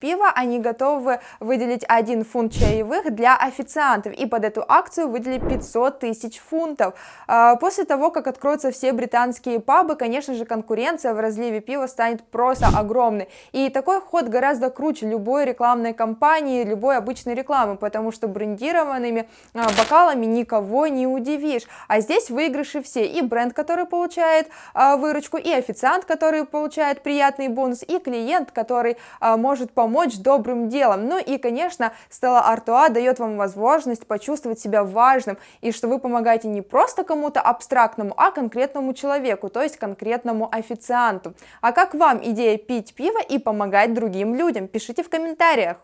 пива, они готовы выделить 1 фунт чаевых для официантов, и под эту акцию выделили 500 тысяч фунтов. А, после того, как откроются все британские пабы, конечно же, конкуренция в разливе пива станет просто огромной. И такой ход гораздо круче любой рекламной кампании, любой обычной рекламы, потому что брендированными а, бокалами никого не удивишь. А здесь выигрыши все, и бренд, который получает а, выручку, и официант, который получает приятный бонус, и клиент, который может помочь помочь добрым делом. Ну и, конечно, Стелла Артуа дает вам возможность почувствовать себя важным, и что вы помогаете не просто кому-то абстрактному, а конкретному человеку, то есть конкретному официанту. А как вам идея пить пиво и помогать другим людям? Пишите в комментариях.